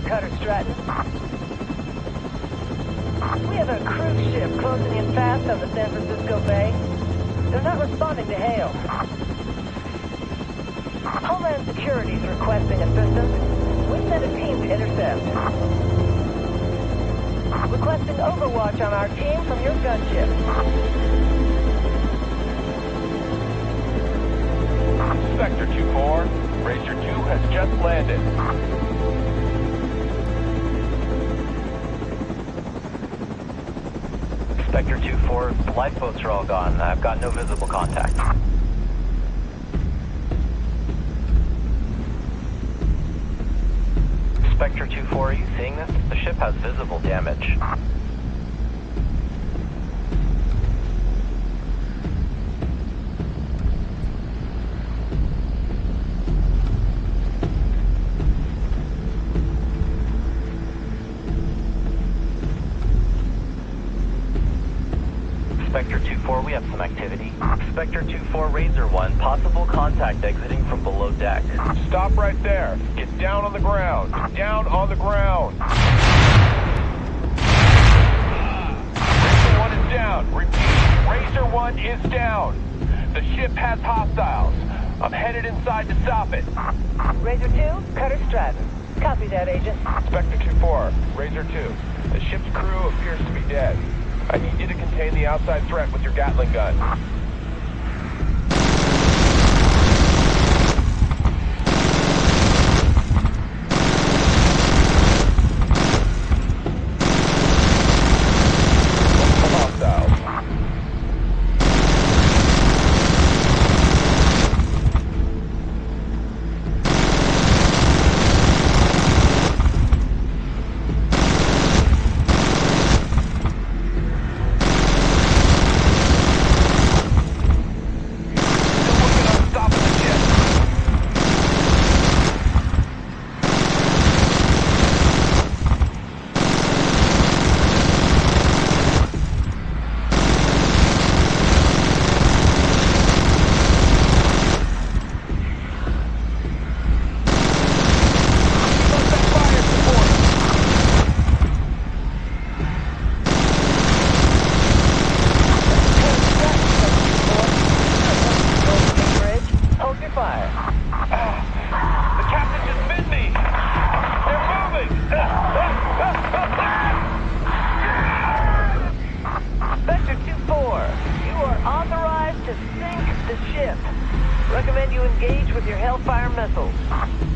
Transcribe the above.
cutter, Stratton. We have a cruise ship closing in fast on the San Francisco Bay. They're not responding to hail. Homeland Security is requesting assistance. We sent a team to intercept. Requesting overwatch on our team from your gunship. Spectre 2-4, Razor 2 has just landed. Spectre 2-4, the lifeboats are all gone. I've got no visible contact. Spectre 2-4, are you seeing this? The ship has visible damage. Spectre 2-4, we have some activity. Spectre 2-4, Razor 1, possible contact exiting from below deck. Stop right there. Get down on the ground. Down on the ground. Razor 1 is down. Repeat, Razor 1 is down. The ship has hostiles. I'm headed inside to stop it. Razor 2, cutter Stratton. Copy that, Agent. Spectre 2-4, Razor 2. The ship's crew appears to be dead. I need you to contain the outside threat with your Gatling gun. Hostiles. Still working on stopping the ship. Suspect fire support. Fire. Ah. The captain just bit me. They're moving. Spectre 2-4, you are authorized to sink the ship. Recommend you engage with your Hellfire missiles.